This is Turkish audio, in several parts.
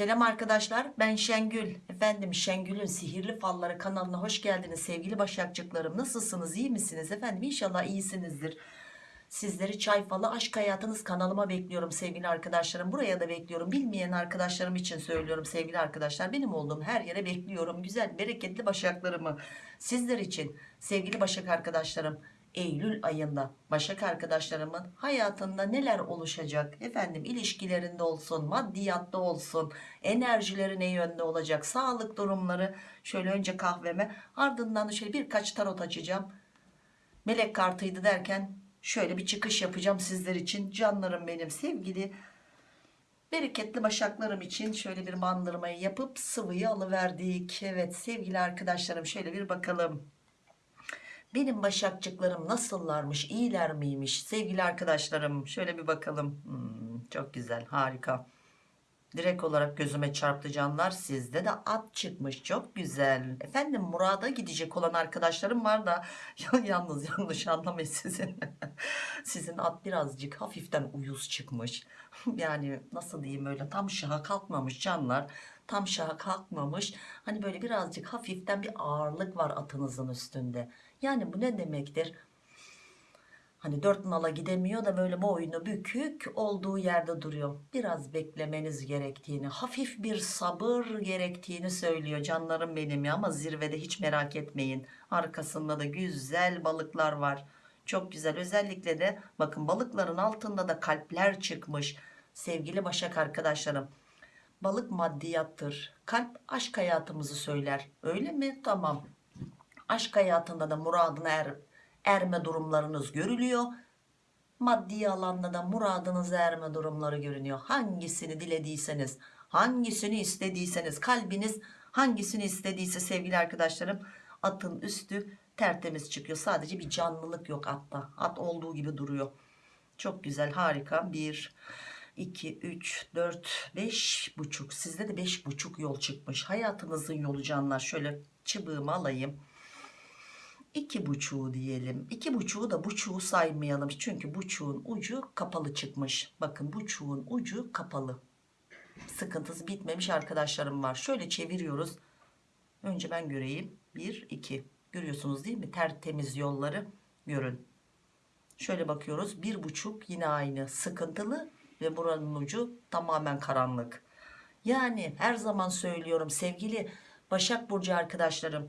Selam arkadaşlar ben Şengül. Efendim Şengül'ün sihirli falları kanalına hoş geldiniz sevgili başakçıklarım. Nasılsınız iyi misiniz? Efendim İnşallah iyisinizdir. Sizleri çay falı aşk hayatınız kanalıma bekliyorum sevgili arkadaşlarım. Buraya da bekliyorum. Bilmeyen arkadaşlarım için söylüyorum sevgili arkadaşlar. Benim olduğum her yere bekliyorum. Güzel bereketli başaklarımı sizler için sevgili başak arkadaşlarım Eylül ayında Başak arkadaşlarımın hayatında neler oluşacak? Efendim ilişkilerinde olsun maddiyatta olsun enerjileri ne yönde olacak sağlık durumları. Şöyle önce kahveme ardından da şöyle birkaç tarot açacağım. Melek kartıydı derken şöyle bir çıkış yapacağım sizler için. Canlarım benim sevgili bereketli başaklarım için şöyle bir bandırmayı yapıp sıvıyı alıverdik. Evet sevgili arkadaşlarım şöyle bir bakalım benim başakçıklarım nasıllarmış iyiler miymiş? Sevgili arkadaşlarım şöyle bir bakalım. Hmm, çok güzel harika. Direkt olarak gözüme çarptı canlar. Sizde de at çıkmış çok güzel. Efendim Murad'a gidecek olan arkadaşlarım var da. Yalnız yanlış anlamayın sizin sizin at birazcık hafiften uyuz çıkmış. Yani nasıl diyeyim öyle tam şaha kalkmamış canlar tam şaha kalkmamış hani böyle birazcık hafiften bir ağırlık var atınızın üstünde yani bu ne demektir Hani dört nala gidemiyor da böyle boynu bükük olduğu yerde duruyor. Biraz beklemeniz gerektiğini, hafif bir sabır gerektiğini söylüyor canlarım benim ya. Ama zirvede hiç merak etmeyin. Arkasında da güzel balıklar var. Çok güzel. Özellikle de bakın balıkların altında da kalpler çıkmış. Sevgili Başak arkadaşlarım. Balık maddiyattır. Kalp aşk hayatımızı söyler. Öyle mi? Tamam. Aşk hayatında da muradına er, erme durumlarınız görülüyor. Maddi alanda da muradınız erme durumları görünüyor. Hangisini dilediyseniz, hangisini istediyseniz, kalbiniz hangisini istediyse sevgili arkadaşlarım atın üstü tertemiz çıkıyor. Sadece bir canlılık yok atta. At olduğu gibi duruyor. Çok güzel harika. 1, 2, 3, 4, 5 buçuk. Sizde de 5 buçuk yol çıkmış. Hayatınızın yolu canlar. Şöyle çıbığımı alayım. İki buçuğu diyelim. İki buçuğu da buçuğu saymayalım. Çünkü buçuğun ucu kapalı çıkmış. Bakın buçuğun ucu kapalı. Sıkıntısı bitmemiş arkadaşlarım var. Şöyle çeviriyoruz. Önce ben göreyim. Bir iki. Görüyorsunuz değil mi? Tertemiz yolları. Görün. Şöyle bakıyoruz. Bir buçuk yine aynı. Sıkıntılı ve buranın ucu tamamen karanlık. Yani her zaman söylüyorum sevgili Başak Burcu arkadaşlarım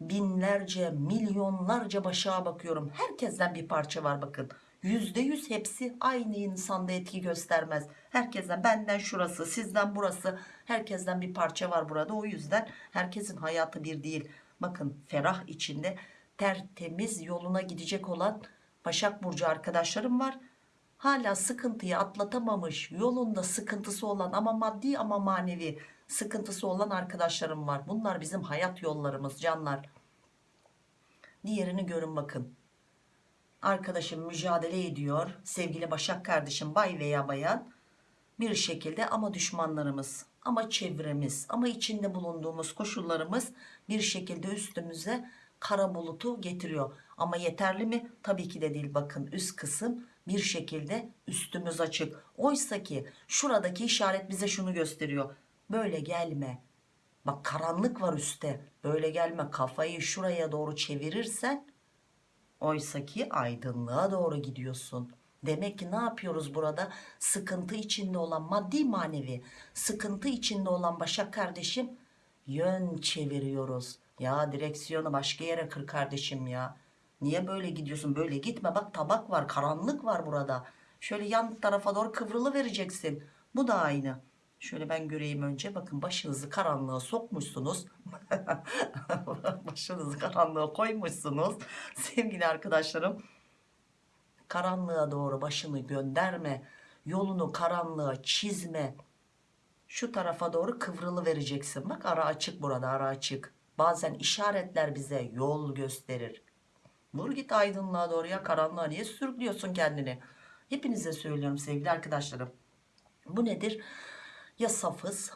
binlerce milyonlarca başağa bakıyorum. Herkesten bir parça var bakın. Yüzde yüz hepsi aynı insanda etki göstermez. Herkesten benden şurası sizden burası herkesten bir parça var burada. O yüzden herkesin hayatı bir değil. Bakın ferah içinde tertemiz yoluna gidecek olan Başak Burcu arkadaşlarım var hala sıkıntıyı atlatamamış yolunda sıkıntısı olan ama maddi ama manevi sıkıntısı olan arkadaşlarım var. Bunlar bizim hayat yollarımız canlar. Diğerini görün bakın. Arkadaşım mücadele ediyor. Sevgili Başak kardeşim bay veya bayan. Bir şekilde ama düşmanlarımız ama çevremiz ama içinde bulunduğumuz koşullarımız bir şekilde üstümüze kara bulutu getiriyor. Ama yeterli mi? Tabii ki de değil. Bakın üst kısım bir şekilde üstümüz açık. Oysa ki şuradaki işaret bize şunu gösteriyor. Böyle gelme. Bak karanlık var üstte. Böyle gelme. Kafayı şuraya doğru çevirirsen oysa ki aydınlığa doğru gidiyorsun. Demek ki ne yapıyoruz burada? Sıkıntı içinde olan maddi manevi sıkıntı içinde olan Başak kardeşim yön çeviriyoruz. Ya direksiyonu başka yere kır kardeşim ya niye böyle gidiyorsun böyle gitme bak tabak var karanlık var burada şöyle yan tarafa doğru kıvrılı vereceksin bu da aynı Şöyle ben göreyim önce. Bakın başınızı karanlığa sokmuşsunuz. başınızı karanlığa koymuşsunuz. Sevgili arkadaşlarım. Karanlığa doğru başını gönderme. Yolunu karanlığa çizme. Şu tarafa doğru kıvrılı vereceksin. Bak ara açık burada ara açık. Bazen işaretler bize yol gösterir. Vur git aydınlığa doğru ya karanlığa niye sürüklüyorsun kendini? Hepinize söylüyorum sevgili arkadaşlarım. Bu nedir? ya safız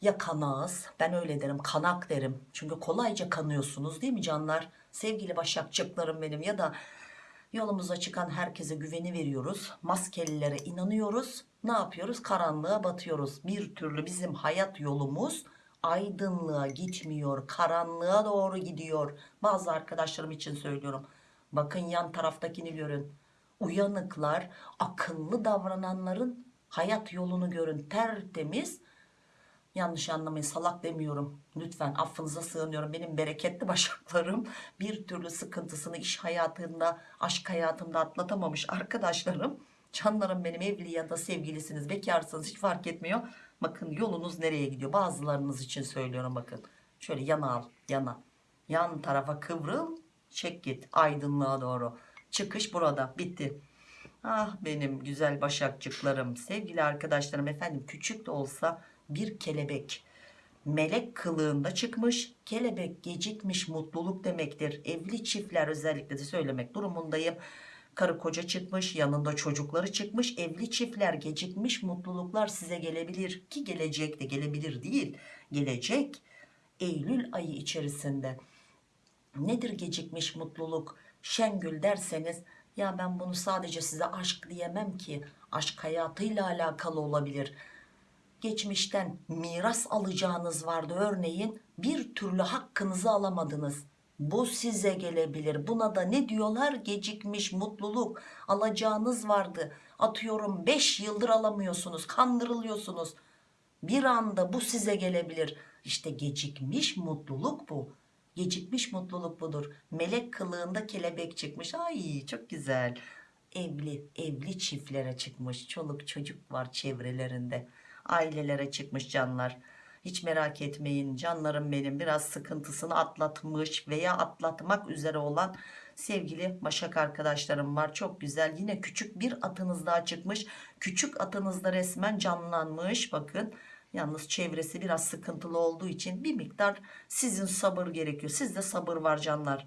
ya kanağız ben öyle derim kanak derim çünkü kolayca kanıyorsunuz değil mi canlar sevgili başakçıklarım benim ya da Yolumuza çıkan herkese güveni veriyoruz. Maskelilere inanıyoruz. Ne yapıyoruz? Karanlığa batıyoruz. Bir türlü bizim hayat yolumuz aydınlığa gitmiyor. Karanlığa doğru gidiyor. Bazı arkadaşlarım için söylüyorum. Bakın yan taraftakini görün. Uyanıklar, akıllı davrananların hayat yolunu görün. Tertemiz. Yanlış anlamayın salak demiyorum. Lütfen affınıza sığınıyorum. Benim bereketli başaklarım bir türlü sıkıntısını iş hayatında, aşk hayatında atlatamamış arkadaşlarım. Canlarım benim evli ya da sevgilisiniz, bekarsınız hiç fark etmiyor. Bakın yolunuz nereye gidiyor? Bazılarınız için söylüyorum bakın. Şöyle yana al, yana. Yan tarafa kıvrıl, çek git aydınlığa doğru. Çıkış burada, bitti. Ah benim güzel başakçıklarım, sevgili arkadaşlarım efendim küçük de olsa bir kelebek melek kılığında çıkmış. Kelebek gecikmiş mutluluk demektir. Evli çiftler özellikle de söylemek durumundayım. Karı koca çıkmış, yanında çocukları çıkmış. Evli çiftler gecikmiş mutluluklar size gelebilir ki gelecek de gelebilir değil. Gelecek Eylül ayı içerisinde. Nedir gecikmiş mutluluk? Şengül derseniz ya ben bunu sadece size aşk diyemem ki. Aşk hayatıyla alakalı olabilir geçmişten miras alacağınız vardı örneğin bir türlü hakkınızı alamadınız bu size gelebilir. Buna da ne diyorlar? Gecikmiş mutluluk. Alacağınız vardı. Atıyorum 5 yıldır alamıyorsunuz kandırılıyorsunuz. Bir anda bu size gelebilir. İşte gecikmiş mutluluk bu. Gecikmiş mutluluk budur. Melek kılığında kelebek çıkmış. Ay çok güzel. Evli evli çiftlere çıkmış. Çoluk çocuk var çevrelerinde. Ailelere çıkmış canlar hiç merak etmeyin canlarım benim. Biraz sıkıntısını atlatmış veya atlatmak üzere olan sevgili başak arkadaşlarım var. Çok güzel. Yine küçük bir atınız daha çıkmış. Küçük atınızda resmen canlanmış. Bakın yalnız çevresi biraz sıkıntılı olduğu için bir miktar sizin sabır gerekiyor. Sizde sabır var canlar.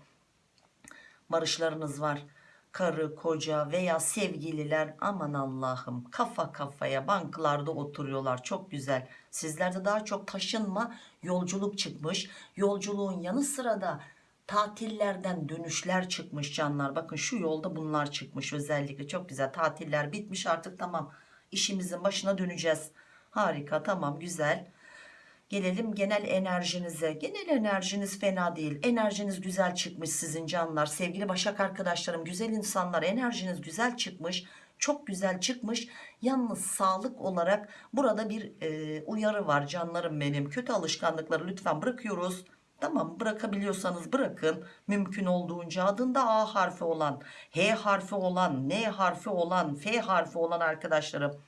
Barışlarınız var karı koca veya sevgililer aman Allah'ım kafa kafaya banklarda oturuyorlar. Çok güzel. Sizlerde daha çok taşınma yolculuk çıkmış. Yolculuğun yanı sıra da tatillerden dönüşler çıkmış canlar. Bakın şu yolda bunlar çıkmış özellikle. Çok güzel. Tatiller bitmiş. Artık tamam işimizin başına döneceğiz. Harika tamam güzel Gelelim genel enerjinize. Genel enerjiniz fena değil. Enerjiniz güzel çıkmış sizin canlar. Sevgili Başak arkadaşlarım, güzel insanlar enerjiniz güzel çıkmış. Çok güzel çıkmış. Yalnız sağlık olarak burada bir e, uyarı var canlarım benim. Kötü alışkanlıkları lütfen bırakıyoruz. Tamam bırakabiliyorsanız bırakın. Mümkün olduğunca adında A harfi olan, H harfi olan, N harfi olan, F harfi olan arkadaşlarım.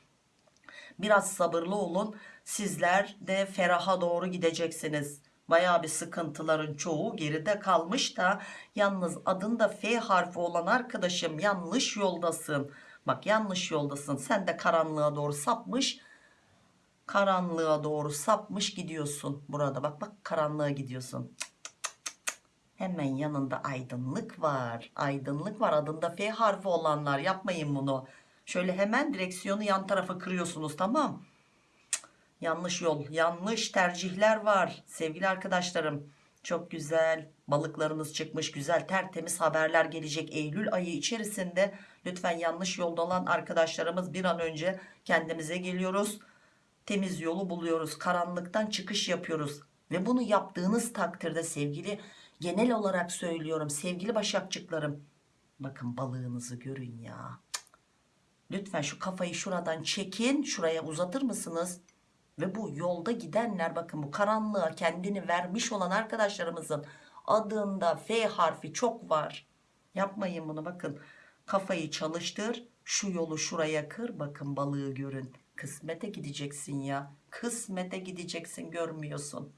Biraz sabırlı olun sizler de feraha doğru gideceksiniz. Baya bir sıkıntıların çoğu geride kalmış da yalnız adında F harfi olan arkadaşım yanlış yoldasın. Bak yanlış yoldasın. Sen de karanlığa doğru sapmış karanlığa doğru sapmış gidiyorsun burada. Bak bak karanlığa gidiyorsun. Hemen yanında aydınlık var. Aydınlık var. Adında F harfi olanlar. Yapmayın bunu. Şöyle hemen direksiyonu yan tarafa kırıyorsunuz tamam yanlış yol yanlış tercihler var. Sevgili arkadaşlarım çok güzel balıklarınız çıkmış güzel tertemiz haberler gelecek Eylül ayı içerisinde. Lütfen yanlış yolda olan arkadaşlarımız bir an önce kendimize geliyoruz. Temiz yolu buluyoruz karanlıktan çıkış yapıyoruz. Ve bunu yaptığınız takdirde sevgili genel olarak söylüyorum sevgili başakçıklarım bakın balığınızı görün ya. Lütfen şu kafayı şuradan çekin şuraya uzatır mısınız ve bu yolda gidenler bakın bu karanlığa kendini vermiş olan arkadaşlarımızın adında F harfi çok var. Yapmayın bunu bakın. Kafayı çalıştır. Şu yolu şuraya kır. Bakın balığı görün. Kısmete gideceksin ya. Kısmete gideceksin görmüyorsun.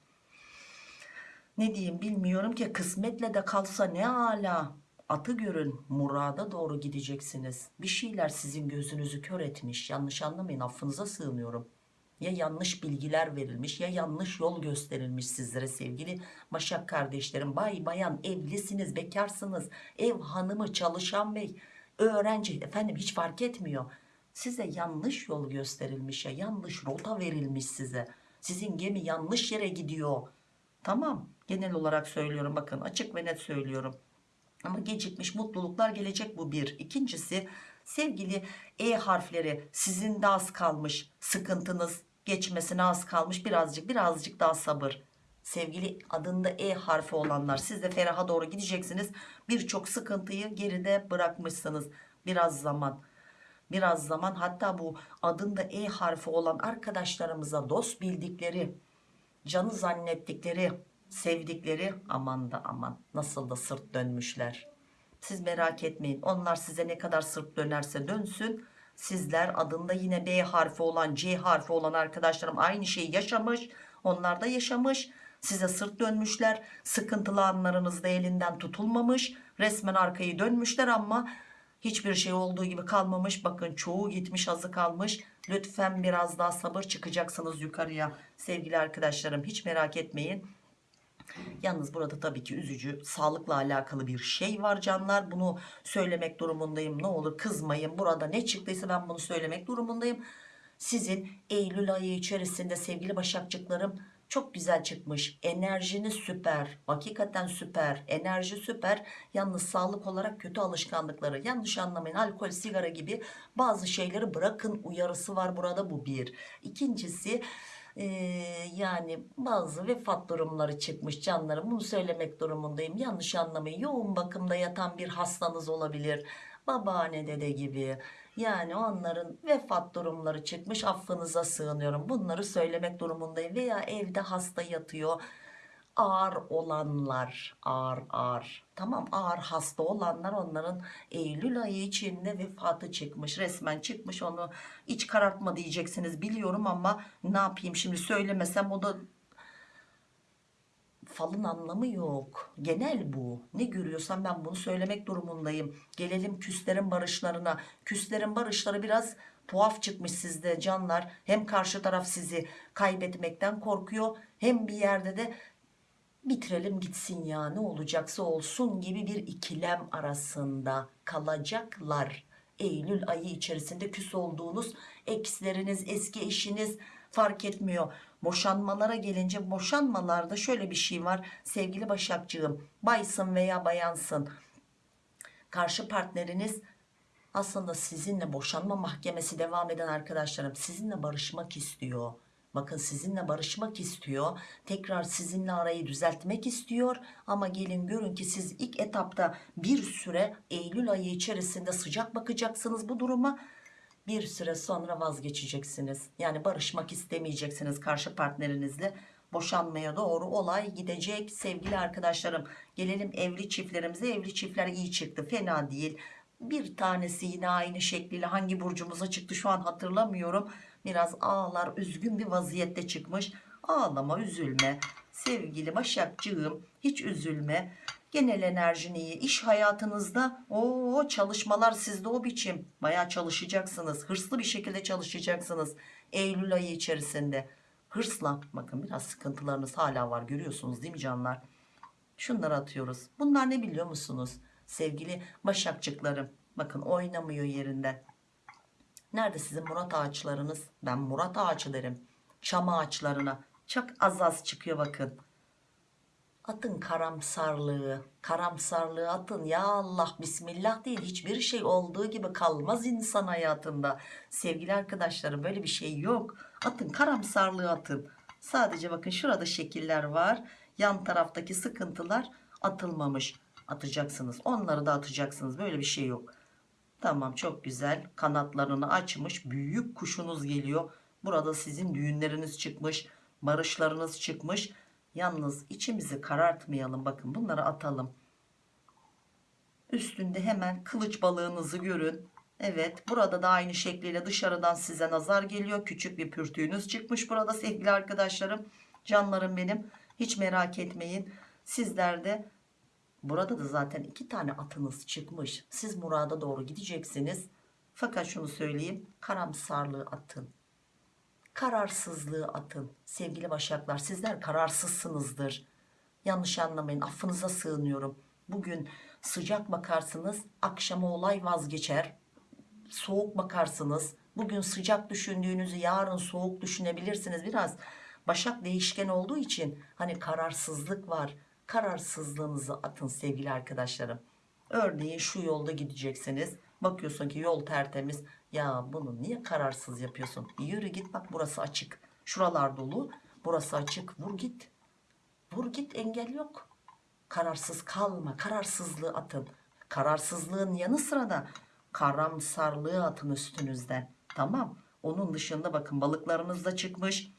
Ne diyeyim bilmiyorum ki kısmetle de kalsa ne ala. Atı görün murada doğru gideceksiniz. Bir şeyler sizin gözünüzü kör etmiş. Yanlış anlamayın affınıza sığınıyorum ya yanlış bilgiler verilmiş ya yanlış yol gösterilmiş sizlere sevgili Başak kardeşlerim. Bay bayan evlisiniz bekarsınız. Ev hanımı çalışan bey öğrenci. Efendim hiç fark etmiyor. Size yanlış yol gösterilmiş ya yanlış rota verilmiş size. Sizin gemi yanlış yere gidiyor. Tamam genel olarak söylüyorum. Bakın açık ve net söylüyorum. Ama gecikmiş mutluluklar gelecek bu bir. İkincisi sevgili E harfleri sizin de az kalmış sıkıntınız geçmesine az kalmış birazcık birazcık daha sabır. Sevgili adında E harfi olanlar siz de feraha doğru gideceksiniz. Birçok sıkıntıyı geride bırakmışsınız. Biraz zaman biraz zaman hatta bu adında E harfi olan arkadaşlarımıza dost bildikleri canı zannettikleri sevdikleri aman da aman nasıl da sırt dönmüşler siz merak etmeyin onlar size ne kadar sırt dönerse dönsün sizler adında yine B harfi olan C harfi olan arkadaşlarım aynı şeyi yaşamış onlar da yaşamış. Size sırt dönmüşler sıkıntılı anlarınızda elinden tutulmamış. Resmen arkayı dönmüşler ama hiçbir şey olduğu gibi kalmamış. Bakın çoğu gitmiş azı kalmış. Lütfen biraz daha sabır çıkacaksınız yukarıya. Sevgili arkadaşlarım hiç merak etmeyin Yalnız burada tabii ki üzücü sağlıkla alakalı bir şey var canlar. Bunu söylemek durumundayım. Ne olur kızmayın. Burada ne çıktıysa ben bunu söylemek durumundayım. Sizin Eylül ayı içerisinde sevgili başakçıklarım çok güzel çıkmış. Enerjiniz süper. Hakikaten süper. Enerji süper. Yalnız sağlık olarak kötü alışkanlıkları. Yanlış anlamayın. Alkol, sigara gibi bazı şeyleri bırakın uyarısı var burada. Bu bir. İkincisi ee, yani bazı vefat durumları çıkmış canlarım. Bunu söylemek durumundayım. Yanlış anlamayın. Yoğun bakımda yatan bir hastanız olabilir. Babaanne dede gibi. Yani onların vefat durumları çıkmış affınıza sığınıyorum. Bunları söylemek durumundayım. Veya evde hasta yatıyor ağır olanlar ağır ağır. Tamam ağır hasta olanlar onların Eylül ayı içinde vefatı çıkmış resmen çıkmış. Onu iç karartma diyeceksiniz biliyorum ama ne yapayım? Şimdi söylemesem o da falın anlamı yok. Genel bu. Ne görüyorsam ben bunu söylemek durumundayım. Gelelim küslerin barışlarına. Küslerin barışları biraz tuhaf çıkmış sizde canlar. Hem karşı taraf sizi kaybetmekten korkuyor hem bir yerde de bitirelim gitsin ya ne olacaksa olsun gibi bir ikilem arasında kalacaklar. Eylül ayı içerisinde küs olduğunuz eksleriniz eski eşiniz fark etmiyor. Boşanmalara gelince boşanmalarda şöyle bir şey var sevgili Başakcığım baysın veya bayansın karşı partneriniz aslında sizinle boşanma mahkemesi devam eden arkadaşlarım sizinle barışmak istiyor Bakın sizinle barışmak istiyor. Tekrar sizinle arayı düzeltmek istiyor. Ama gelin görün ki siz ilk etapta bir süre Eylül ayı içerisinde sıcak bakacaksınız bu duruma. Bir süre sonra vazgeçeceksiniz. Yani barışmak istemeyeceksiniz karşı partnerinizle. Boşanmaya doğru olay gidecek sevgili arkadaşlarım. Gelelim evli çiftlerimize. Evli çiftler iyi çıktı. Fena değil. Bir tanesi yine aynı şekliyle hangi burcumuza çıktı şu an hatırlamıyorum. Biraz ağlar üzgün bir vaziyette çıkmış. Ağlama üzülme. Sevgili başakcığım hiç üzülme. Genel enerjin iyi. İş hayatınızda o çalışmalar sizde o biçim. Baya çalışacaksınız. Hırslı bir şekilde çalışacaksınız Eylül ayı içerisinde. Hırsla bakın biraz sıkıntılarınız hala var görüyorsunuz değil mi canlar? Şunları atıyoruz. Bunlar ne biliyor musunuz sevgili başakçıklarım bakın oynamıyor yerinden Nerede sizin murat ağaçlarınız? Ben murat ağacı derim. Çam ağaçlarına. Çok az az çıkıyor bakın. Atın karamsarlığı. Karamsarlığı atın. Ya Allah bismillah değil. Hiçbir şey olduğu gibi kalmaz insan hayatında. Sevgili arkadaşlarım böyle bir şey yok. Atın karamsarlığı atın. Sadece bakın şurada şekiller var. Yan taraftaki sıkıntılar atılmamış. Atacaksınız. Onları da atacaksınız. Böyle bir şey yok. Tamam çok güzel. Kanatlarını açmış. Büyük kuşunuz geliyor. Burada sizin düğünleriniz çıkmış. Barışlarınız çıkmış. Yalnız içimizi karartmayalım. Bakın bunları atalım. Üstünde hemen kılıç balığınızı görün. Evet burada da aynı şekliyle dışarıdan size nazar geliyor. Küçük bir pürtüğünüz çıkmış burada sevgili arkadaşlarım. Canlarım benim. Hiç merak etmeyin. Sizler de Burada da zaten iki tane atınız çıkmış. Siz murada doğru gideceksiniz. Fakat şunu söyleyeyim. Karamsarlığı atın. Kararsızlığı atın. Sevgili başaklar sizler kararsızsınızdır. Yanlış anlamayın. Affınıza sığınıyorum. Bugün sıcak bakarsınız. Akşama olay vazgeçer. Soğuk bakarsınız. Bugün sıcak düşündüğünüzü yarın soğuk düşünebilirsiniz. Biraz başak değişken olduğu için hani kararsızlık var kararsızlığınızı atın sevgili arkadaşlarım Örneğin şu yolda gideceksiniz. Bakıyorsun ki yol tertemiz. Ya bunu niye kararsız yapıyorsun? Yürü git bak burası açık. Şuralar dolu. Burası açık. Vur git. Vur git engel yok. Kararsız kalma. Kararsızlığı atın. Kararsızlığın yanı sıra da karamsarlığı atın üstünüzden. Tamam. Onun dışında bakın balıklarınız da çıkmış.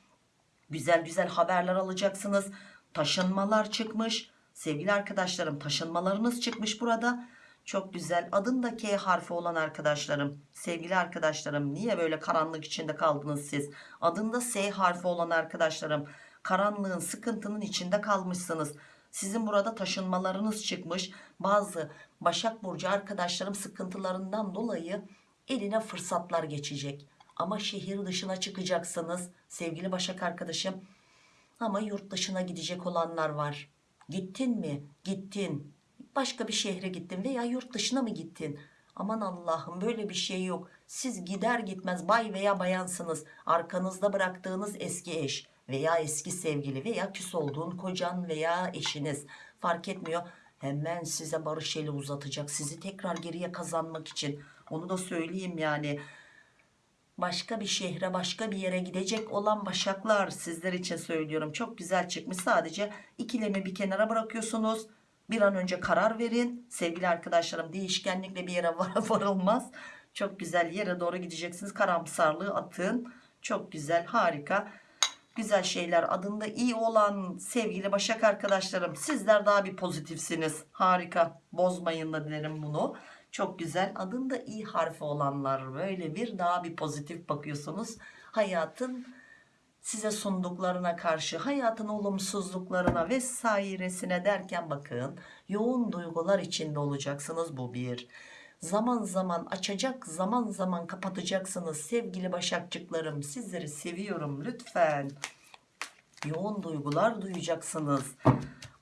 Güzel güzel haberler alacaksınız. Taşınmalar çıkmış. Sevgili arkadaşlarım taşınmalarınız çıkmış burada. Çok güzel. Adında K harfi olan arkadaşlarım. Sevgili arkadaşlarım niye böyle karanlık içinde kaldınız siz? Adında S harfi olan arkadaşlarım. Karanlığın sıkıntının içinde kalmışsınız. Sizin burada taşınmalarınız çıkmış. Bazı Başak Burcu arkadaşlarım sıkıntılarından dolayı eline fırsatlar geçecek. Ama şehir dışına çıkacaksınız sevgili Başak arkadaşım. Ama yurt dışına gidecek olanlar var. Gittin mi? Gittin. Başka bir şehre gittin veya yurt dışına mı gittin? Aman Allah'ım böyle bir şey yok. Siz gider gitmez bay veya bayansınız. Arkanızda bıraktığınız eski eş veya eski sevgili veya küs olduğun kocan veya eşiniz fark etmiyor. Hemen size barış eli uzatacak. Sizi tekrar geriye kazanmak için. Onu da söyleyeyim yani başka bir şehre başka bir yere gidecek olan başaklar sizler için söylüyorum. Çok güzel çıkmış. Sadece ikilemi bir kenara bırakıyorsunuz. Bir an önce karar verin. Sevgili arkadaşlarım değişkenlikle bir yere var varılmaz. Çok güzel yere doğru gideceksiniz. Karamsarlığı atın. Çok güzel harika güzel şeyler adında iyi olan sevgili başak arkadaşlarım sizler daha bir pozitifsiniz. Harika. Bozmayın da derim bunu çok güzel. Adında i harfi olanlar böyle bir daha bir pozitif bakıyorsunuz. Hayatın size sunduklarına karşı hayatın olumsuzluklarına vesairesine derken bakın yoğun duygular içinde olacaksınız bu bir. Zaman zaman açacak zaman zaman kapatacaksınız sevgili başakçıklarım. Sizleri seviyorum lütfen. Yoğun duygular duyacaksınız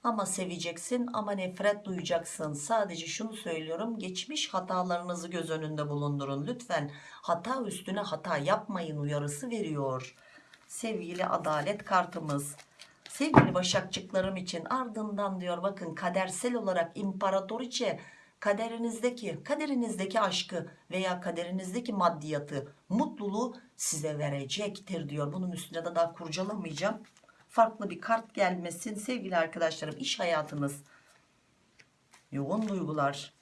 ama seveceksin ama nefret duyacaksın. Sadece şunu söylüyorum geçmiş hatalarınızı göz önünde bulundurun lütfen. Hata üstüne hata yapmayın uyarısı veriyor sevgili adalet kartımız. Sevgili başakçıklarım için ardından diyor bakın kadersel olarak imparatoriçe kaderinizdeki kaderinizdeki aşkı veya kaderinizdeki maddiyatı mutluluğu size verecektir diyor. Bunun üstüne de daha kurcalamayacağım farklı bir kart gelmesin. Sevgili arkadaşlarım iş hayatınız yoğun duygular.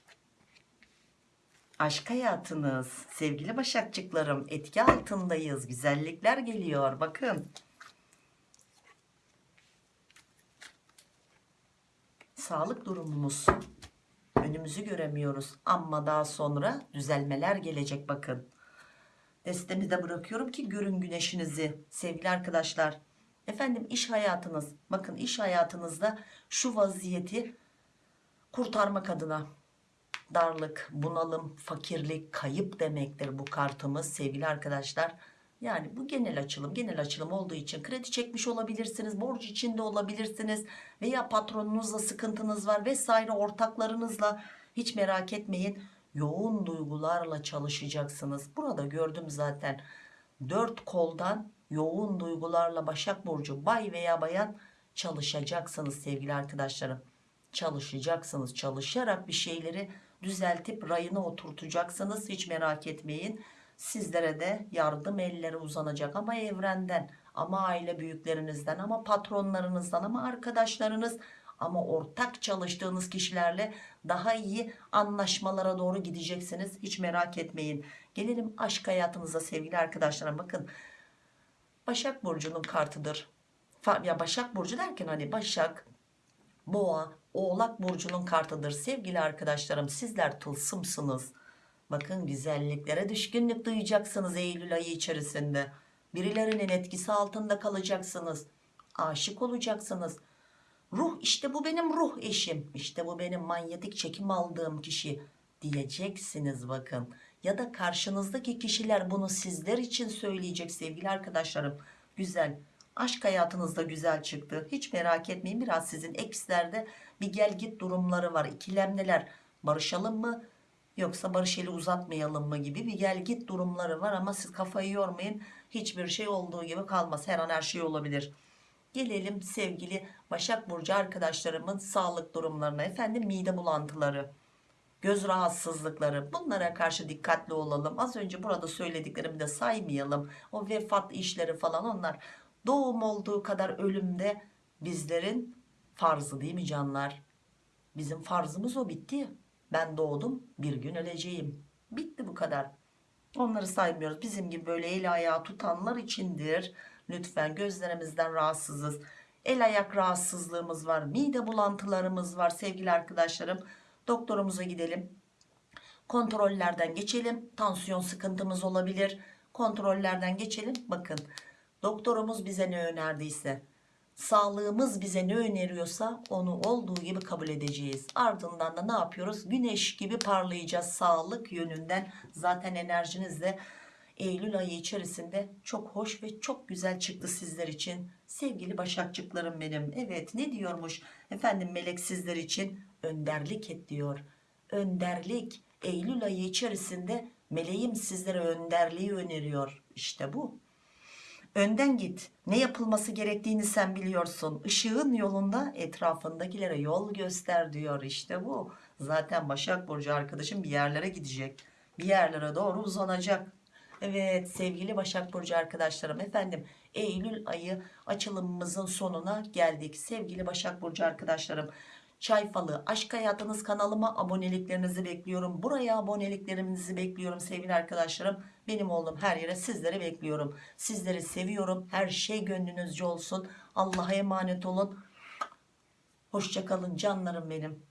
Aşk hayatınız sevgili başakçıklarım etki altındayız. Güzellikler geliyor bakın. Sağlık durumumuz önümüzü göremiyoruz. Ama daha sonra düzelmeler gelecek bakın. Destemi de bırakıyorum ki görün güneşinizi sevgili arkadaşlar efendim iş hayatınız bakın iş hayatınızda şu vaziyeti kurtarmak adına darlık bunalım fakirlik kayıp demektir bu kartımız sevgili arkadaşlar. Yani bu genel açılım genel açılım olduğu için kredi çekmiş olabilirsiniz borç içinde olabilirsiniz veya patronunuzla sıkıntınız var vesaire ortaklarınızla hiç merak etmeyin yoğun duygularla çalışacaksınız. Burada gördüm zaten dört koldan yoğun duygularla Başak Burcu bay veya bayan çalışacaksınız sevgili arkadaşlarım. Çalışacaksınız. Çalışarak bir şeyleri düzeltip rayına oturtacaksınız. Hiç merak etmeyin. Sizlere de yardım elleri uzanacak ama evrenden ama aile büyüklerinizden ama patronlarınızdan ama arkadaşlarınız ama ortak çalıştığınız kişilerle daha iyi anlaşmalara doğru gideceksiniz. Hiç merak etmeyin. Gelelim aşk hayatınıza sevgili arkadaşlarım. Bakın Başak Burcu'nun kartıdır. Ya Başak Burcu derken hani Başak Boğa Oğlak Burcu'nun kartıdır. Sevgili arkadaşlarım sizler tılsımsınız. Bakın güzelliklere düşkünlük duyacaksınız Eylül ayı içerisinde. Birilerinin etkisi altında kalacaksınız. Aşık olacaksınız. Ruh işte bu benim ruh eşim. İşte bu benim manyetik çekim aldığım kişi diyeceksiniz bakın ya da karşınızdaki kişiler bunu sizler için söyleyecek sevgili arkadaşlarım. Güzel. Aşk hayatınızda güzel çıktı. Hiç merak etmeyin biraz sizin ekslerde bir gel git durumları var. İkilemdeler barışalım mı? Yoksa barış eli uzatmayalım mı gibi bir gel git durumları var. Ama siz kafayı yormayın. Hiçbir şey olduğu gibi kalmaz. Her an her şey olabilir. Gelelim sevgili Başak Burcu arkadaşlarımın sağlık durumlarına. Efendim mide bulantıları göz rahatsızlıkları. Bunlara karşı dikkatli olalım. Az önce burada söylediklerimi de saymayalım. O vefat işleri falan onlar doğum olduğu kadar ölümde bizlerin farzı değil mi canlar? Bizim farzımız o bitti. Ben doğdum bir gün öleceğim. Bitti bu kadar. Onları saymıyoruz. Bizim gibi böyle el ayağı tutanlar içindir. Lütfen gözlerimizden rahatsızız. El ayak rahatsızlığımız var mide bulantılarımız var sevgili arkadaşlarım doktorumuza gidelim. Kontrollerden geçelim. Tansiyon sıkıntımız olabilir. Kontrollerden geçelim. Bakın doktorumuz bize ne önerdiyse sağlığımız bize ne öneriyorsa onu olduğu gibi kabul edeceğiz. Ardından da ne yapıyoruz? Güneş gibi parlayacağız sağlık yönünden. Zaten enerjiniz de Eylül ayı içerisinde çok hoş ve çok güzel çıktı sizler için. Sevgili başakçıklarım benim. Evet ne diyormuş? Efendim melek sizler için önderlik et diyor. Önderlik Eylül ayı içerisinde meleğim sizlere önderliği öneriyor. İşte bu. Önden git. Ne yapılması gerektiğini sen biliyorsun. Işığın yolunda etrafındakilere yol göster diyor. İşte bu. Zaten Başak Burcu arkadaşım bir yerlere gidecek. Bir yerlere doğru uzanacak. Evet sevgili Başak Burcu arkadaşlarım efendim Eylül ayı açılımımızın sonuna geldik. Sevgili Başak Burcu arkadaşlarım Çay Falı Aşk Hayatınız kanalıma aboneliklerinizi bekliyorum. Buraya aboneliklerinizi bekliyorum sevgili arkadaşlarım. Benim oğlum her yere sizleri bekliyorum. Sizleri seviyorum. Her şey gönlünüzce olsun. Allah'a emanet olun. Hoşçakalın canlarım benim